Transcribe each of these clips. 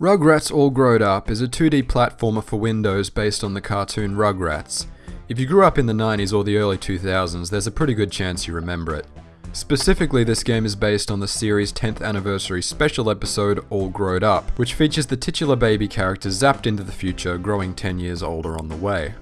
Rugrats All Growed Up is a 2D platformer for Windows based on the cartoon Rugrats. If you grew up in the 90s or the early 2000s, there's a pretty good chance you remember it. Specifically, this game is based on the series' 10th anniversary special episode All Growed Up, which features the titular baby character zapped into the future, growing 10 years older on the way.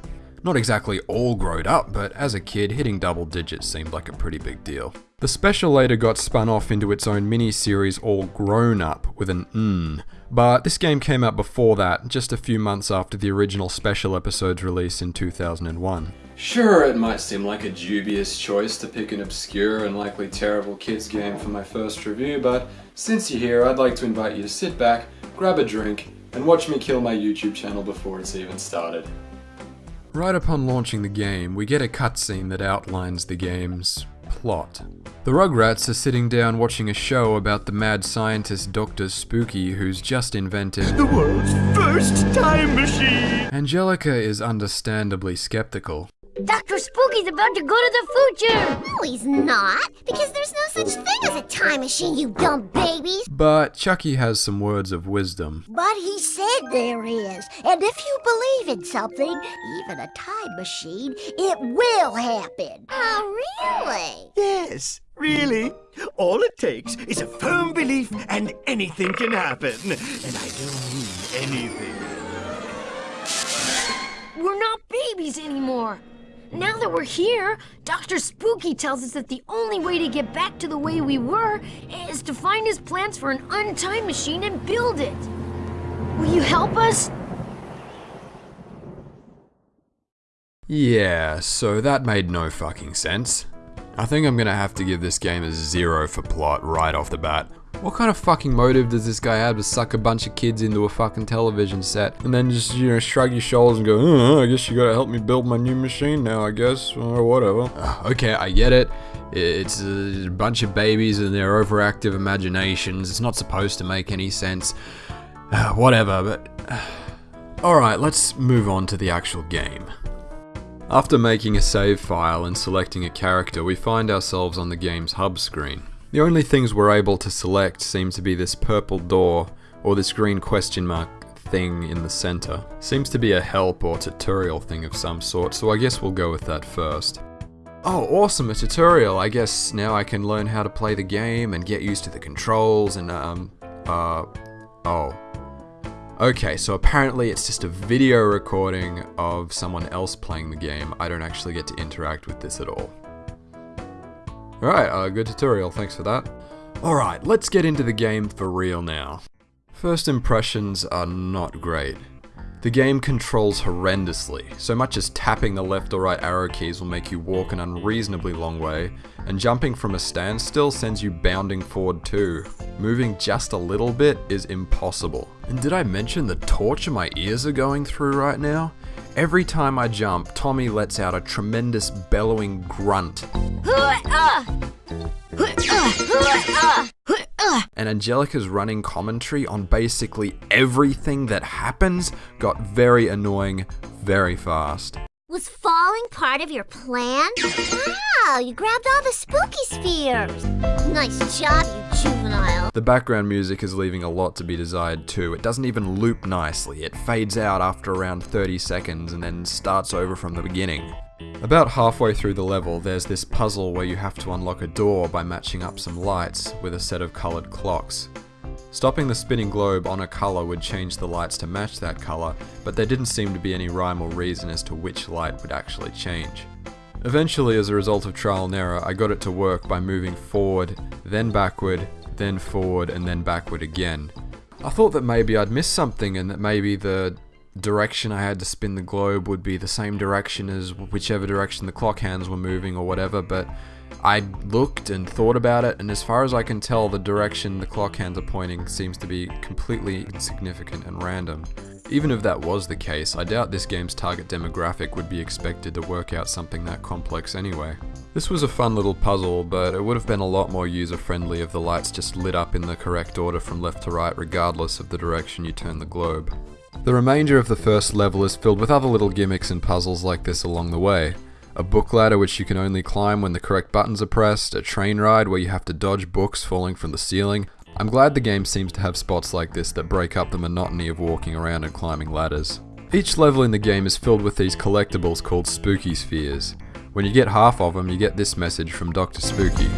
Not exactly all growed up, but as a kid, hitting double digits seemed like a pretty big deal. The special later got spun off into its own mini-series All Grown Up with an N, but this game came out before that, just a few months after the original special episode's release in 2001. Sure, it might seem like a dubious choice to pick an obscure and likely terrible kids game for my first review, but since you're here, I'd like to invite you to sit back, grab a drink, and watch me kill my YouTube channel before it's even started. Right upon launching the game, we get a cutscene that outlines the game's plot. The Rugrats are sitting down watching a show about the mad scientist Dr. Spooky who's just invented The world's first time machine! Angelica is understandably skeptical. Dr. Spooky's about to go to the future! No, he's not. Because there's no such thing as a time machine, you dumb babies. But Chuckie has some words of wisdom. But he said there is. And if you believe in something, even a time machine, it will happen. Oh, really? Yes, really. All it takes is a firm belief and anything can happen. And I don't mean anything. We're not babies anymore. Now that we're here, Dr. Spooky tells us that the only way to get back to the way we were is to find his plans for an untime machine and build it. Will you help us? Yeah, so that made no fucking sense. I think I'm gonna have to give this game a zero for plot right off the bat. What kind of fucking motive does this guy have to suck a bunch of kids into a fucking television set and then just, you know, shrug your shoulders and go, oh, I guess you gotta help me build my new machine now, I guess, or whatever. Uh, okay, I get it. It's a bunch of babies and their overactive imaginations. It's not supposed to make any sense. Uh, whatever, but. Alright, let's move on to the actual game. After making a save file and selecting a character, we find ourselves on the game's hub screen. The only things we're able to select seem to be this purple door or this green question mark thing in the center. Seems to be a help or tutorial thing of some sort, so I guess we'll go with that first. Oh, awesome, a tutorial. I guess now I can learn how to play the game and get used to the controls and, um, uh, oh. Okay, so apparently it's just a video recording of someone else playing the game. I don't actually get to interact with this at all. Alright, uh, good tutorial, thanks for that. Alright, let's get into the game for real now. First impressions are not great. The game controls horrendously, so much as tapping the left or right arrow keys will make you walk an unreasonably long way, and jumping from a standstill sends you bounding forward too. Moving just a little bit is impossible. And did I mention the torture my ears are going through right now? Every time I jump, Tommy lets out a tremendous bellowing grunt. And Angelica's running commentary on basically everything that happens got very annoying very fast. Was falling part of your plan? Wow, you grabbed all the spooky spheres. Nice job, you juvenile. The background music is leaving a lot to be desired too. It doesn't even loop nicely. It fades out after around 30 seconds and then starts over from the beginning. About halfway through the level, there's this puzzle where you have to unlock a door by matching up some lights with a set of coloured clocks. Stopping the spinning globe on a colour would change the lights to match that colour, but there didn't seem to be any rhyme or reason as to which light would actually change. Eventually, as a result of trial and error, I got it to work by moving forward, then backward, then forward, and then backward again. I thought that maybe I'd missed something and that maybe the direction I had to spin the globe would be the same direction as whichever direction the clock hands were moving or whatever, but I looked and thought about it, and as far as I can tell, the direction the clock hands are pointing seems to be completely insignificant and random. Even if that was the case, I doubt this game's target demographic would be expected to work out something that complex anyway. This was a fun little puzzle, but it would have been a lot more user-friendly if the lights just lit up in the correct order from left to right regardless of the direction you turn the globe. The remainder of the first level is filled with other little gimmicks and puzzles like this along the way. A book ladder which you can only climb when the correct buttons are pressed, a train ride where you have to dodge books falling from the ceiling, I'm glad the game seems to have spots like this that break up the monotony of walking around and climbing ladders. Each level in the game is filled with these collectibles called Spooky Spheres. When you get half of them, you get this message from Dr. Spooky.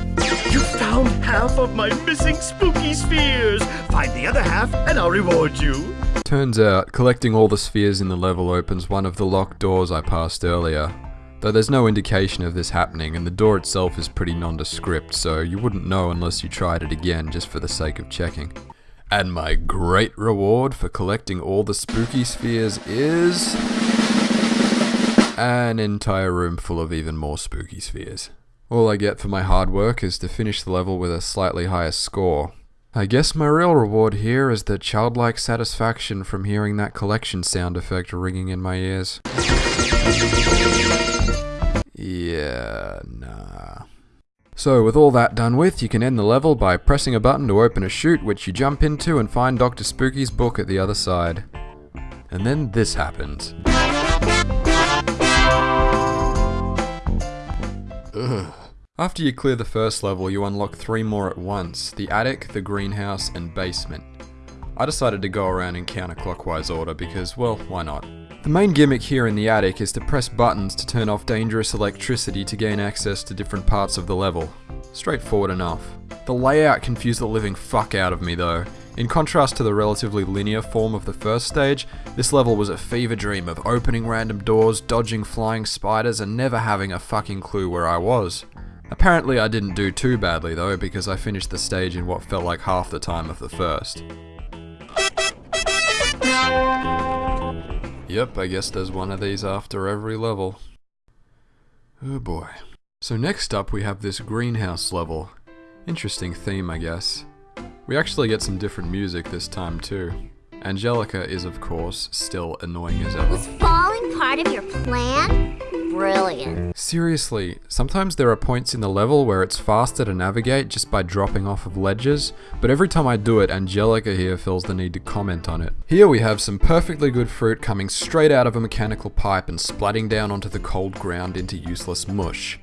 You found half of my missing spooky spheres. Find the other half, and I'll reward you. Turns out, collecting all the spheres in the level opens one of the locked doors I passed earlier. Though there's no indication of this happening, and the door itself is pretty nondescript, so you wouldn't know unless you tried it again just for the sake of checking. And my great reward for collecting all the spooky spheres is. an entire room full of even more spooky spheres. All I get for my hard work is to finish the level with a slightly higher score. I guess my real reward here is the childlike satisfaction from hearing that collection sound effect ringing in my ears. Yeah, nah. So, with all that done with, you can end the level by pressing a button to open a chute, which you jump into and find Dr. Spooky's book at the other side. And then this happens. Ugh. After you clear the first level, you unlock three more at once the attic, the greenhouse, and basement. I decided to go around in counterclockwise order because, well, why not? The main gimmick here in the attic is to press buttons to turn off dangerous electricity to gain access to different parts of the level. Straightforward enough. The layout confused the living fuck out of me though. In contrast to the relatively linear form of the first stage, this level was a fever dream of opening random doors, dodging flying spiders, and never having a fucking clue where I was. Apparently I didn't do too badly though, because I finished the stage in what felt like half the time of the first. Yep, I guess there's one of these after every level. Oh boy. So next up we have this greenhouse level. Interesting theme, I guess. We actually get some different music this time too. Angelica is of course still annoying as ever. Was falling part of your plan? Brilliant. Seriously, sometimes there are points in the level where it's faster to navigate just by dropping off of ledges, but every time I do it, Angelica here feels the need to comment on it. Here we have some perfectly good fruit coming straight out of a mechanical pipe and splatting down onto the cold ground into useless mush.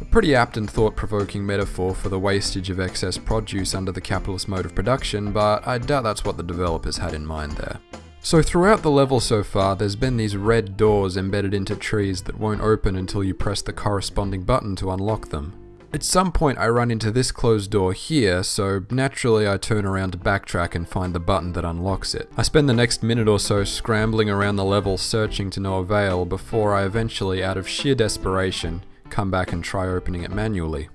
A pretty apt and thought-provoking metaphor for the wastage of excess produce under the capitalist mode of production, but I doubt that's what the developers had in mind there. So throughout the level so far, there's been these red doors embedded into trees that won't open until you press the corresponding button to unlock them. At some point I run into this closed door here, so naturally I turn around to backtrack and find the button that unlocks it. I spend the next minute or so scrambling around the level searching to no avail before I eventually, out of sheer desperation, come back and try opening it manually.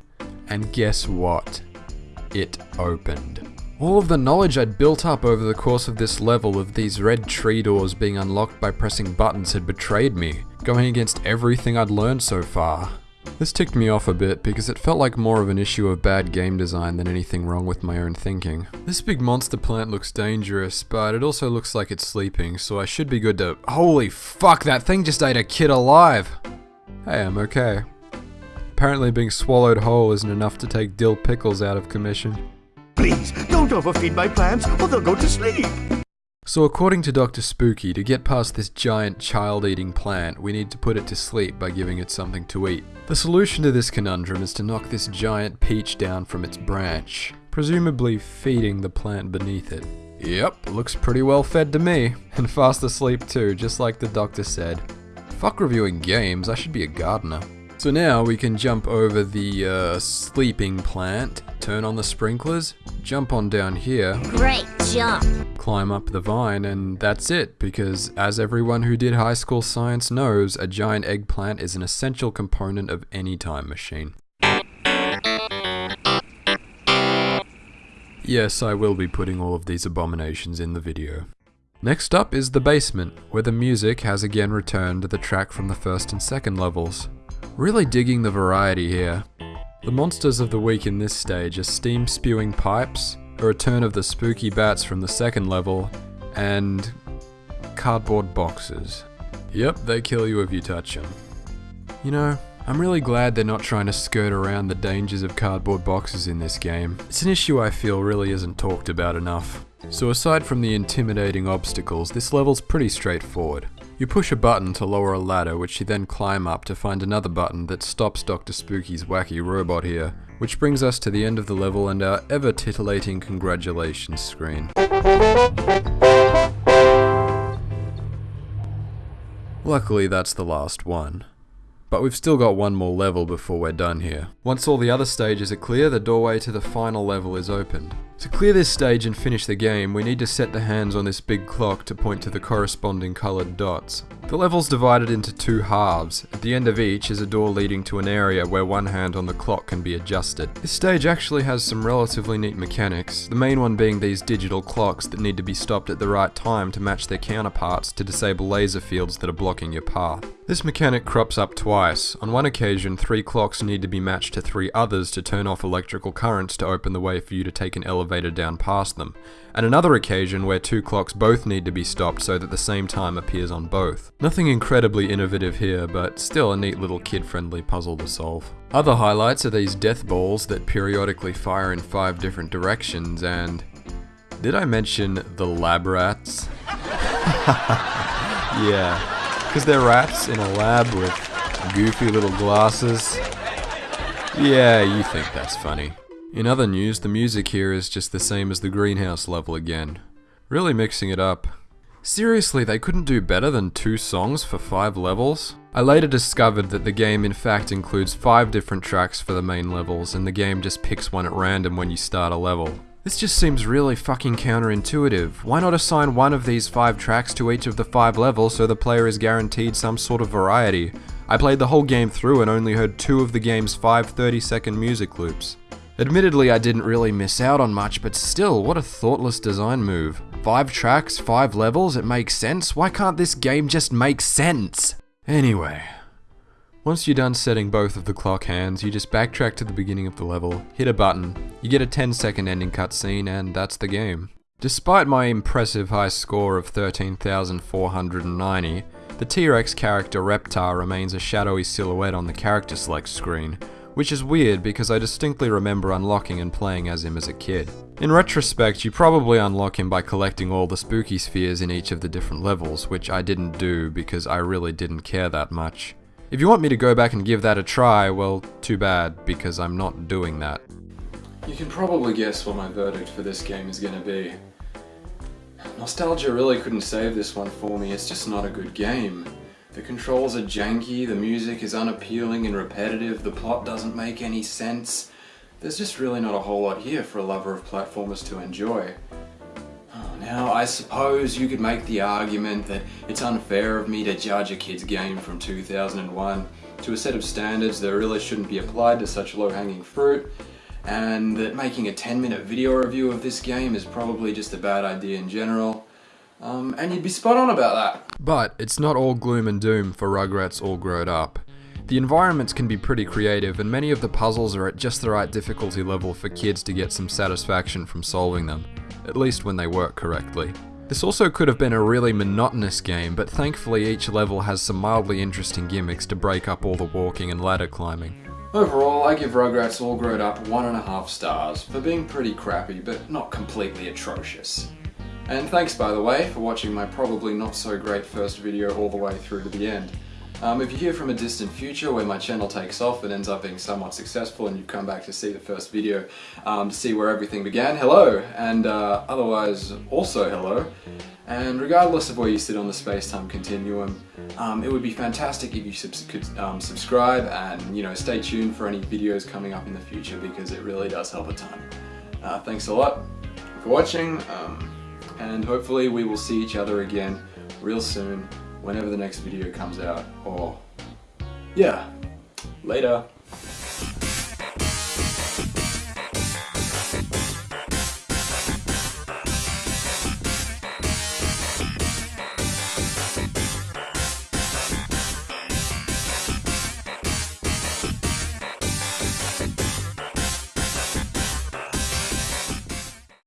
And guess what? It opened. All of the knowledge I'd built up over the course of this level of these red tree doors being unlocked by pressing buttons had betrayed me, going against everything I'd learned so far. This ticked me off a bit because it felt like more of an issue of bad game design than anything wrong with my own thinking. This big monster plant looks dangerous, but it also looks like it's sleeping, so I should be good to- Holy fuck, that thing just ate a kid alive! Hey, I'm okay. Apparently being swallowed whole isn't enough to take Dil Pickles out of commission. Please, don't overfeed my plants or they'll go to sleep. So according to Dr. Spooky, to get past this giant child-eating plant, we need to put it to sleep by giving it something to eat. The solution to this conundrum is to knock this giant peach down from its branch, presumably feeding the plant beneath it. Yep, looks pretty well fed to me, and fast asleep too, just like the doctor said. Fuck reviewing games, I should be a gardener. So now we can jump over the uh, sleeping plant, turn on the sprinklers, jump on down here, Great jump. climb up the vine, and that's it, because as everyone who did high school science knows, a giant eggplant is an essential component of any time machine. Yes, I will be putting all of these abominations in the video. Next up is the basement, where the music has again returned to the track from the first and second levels. Really digging the variety here. The monsters of the week in this stage are steam spewing pipes, a return of the spooky bats from the second level, and cardboard boxes. Yep, they kill you if you touch them. You know, I'm really glad they're not trying to skirt around the dangers of cardboard boxes in this game. It's an issue I feel really isn't talked about enough. So aside from the intimidating obstacles, this level's pretty straightforward. You push a button to lower a ladder, which you then climb up to find another button that stops Dr. Spooky's wacky robot here, which brings us to the end of the level and our ever titillating congratulations screen. Luckily, that's the last one. But we've still got one more level before we're done here. Once all the other stages are clear, the doorway to the final level is opened. To clear this stage and finish the game, we need to set the hands on this big clock to point to the corresponding coloured dots. The level's divided into two halves. At the end of each is a door leading to an area where one hand on the clock can be adjusted. This stage actually has some relatively neat mechanics, the main one being these digital clocks that need to be stopped at the right time to match their counterparts to disable laser fields that are blocking your path. This mechanic crops up twice. On one occasion, three clocks need to be matched to three others to turn off electrical currents to open the way for you to take an elevator down past them, and another occasion where two clocks both need to be stopped so that the same time appears on both. Nothing incredibly innovative here, but still a neat little kid-friendly puzzle to solve. Other highlights are these death balls that periodically fire in five different directions, and... Did I mention the lab rats? yeah. Because they're rats in a lab with goofy little glasses. Yeah, you think that's funny. In other news, the music here is just the same as the greenhouse level again. Really mixing it up. Seriously, they couldn't do better than two songs for five levels? I later discovered that the game in fact includes five different tracks for the main levels, and the game just picks one at random when you start a level. This just seems really fucking counterintuitive. Why not assign one of these five tracks to each of the five levels so the player is guaranteed some sort of variety? I played the whole game through and only heard two of the game's five 30 second music loops. Admittedly, I didn't really miss out on much, but still, what a thoughtless design move. Five tracks, five levels, it makes sense. Why can't this game just make sense? Anyway, once you're done setting both of the clock hands, you just backtrack to the beginning of the level, hit a button, you get a 10 second ending cutscene, and that's the game. Despite my impressive high score of 13,490, the T-Rex character Reptar remains a shadowy silhouette on the character select screen, which is weird because I distinctly remember unlocking and playing as him as a kid. In retrospect, you probably unlock him by collecting all the spooky spheres in each of the different levels, which I didn't do because I really didn't care that much. If you want me to go back and give that a try, well, too bad, because I'm not doing that. You can probably guess what my verdict for this game is going to be. Nostalgia really couldn't save this one for me, it's just not a good game. The controls are janky, the music is unappealing and repetitive, the plot doesn't make any sense. There's just really not a whole lot here for a lover of platformers to enjoy. Oh, now, I suppose you could make the argument that it's unfair of me to judge a kid's game from 2001 to a set of standards that really shouldn't be applied to such low-hanging fruit, and that making a 10 minute video review of this game is probably just a bad idea in general. Um, and you'd be spot on about that. But it's not all gloom and doom for Rugrats All Growed Up. The environments can be pretty creative and many of the puzzles are at just the right difficulty level for kids to get some satisfaction from solving them at least when they work correctly. This also could have been a really monotonous game, but thankfully each level has some mildly interesting gimmicks to break up all the walking and ladder climbing. Overall, I give Rugrats All Grown Up one and a half stars for being pretty crappy, but not completely atrocious. And thanks by the way for watching my probably not so great first video all the way through to the end. Um, if you hear from a distant future where my channel takes off and ends up being somewhat successful and you come back to see the first video um, to see where everything began, hello! And uh, otherwise, also hello. And regardless of where you sit on the space-time continuum, um, it would be fantastic if you subs could um, subscribe and you know stay tuned for any videos coming up in the future because it really does help a ton. Uh, thanks a lot for watching um, and hopefully we will see each other again real soon whenever the next video comes out or yeah later